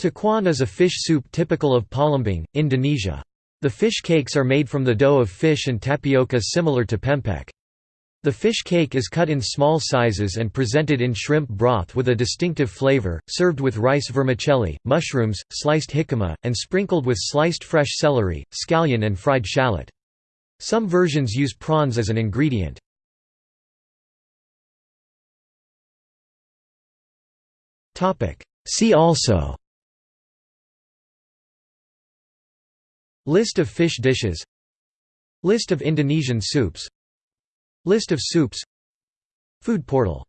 Tekwan is a fish soup typical of Palembang, Indonesia. The fish cakes are made from the dough of fish and tapioca similar to pempek. The fish cake is cut in small sizes and presented in shrimp broth with a distinctive flavor, served with rice vermicelli, mushrooms, sliced jicama, and sprinkled with sliced fresh celery, scallion and fried shallot. Some versions use prawns as an ingredient. See also List of fish dishes. List of Indonesian soups. List of soups. Food portal